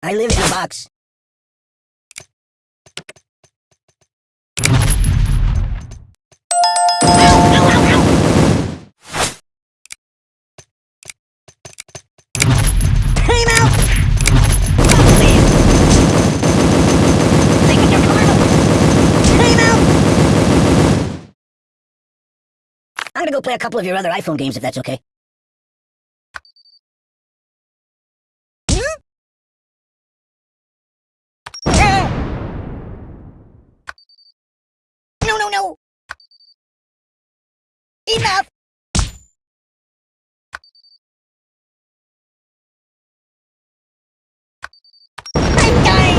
I live in a box. I'm gonna go play a couple of your other iPhone games if that's okay. Enough! I'm!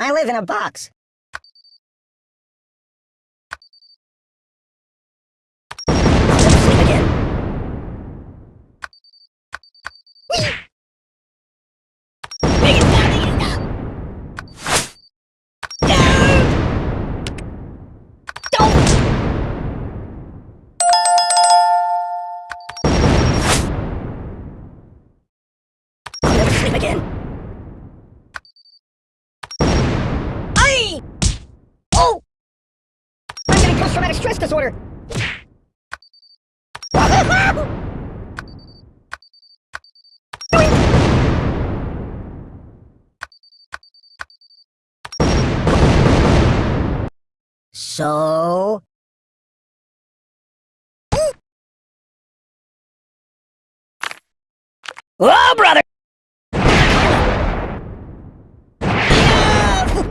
I live in a box. Sleep again. Aye! Oh! I'm getting post-traumatic stress disorder. So... Oh, brother!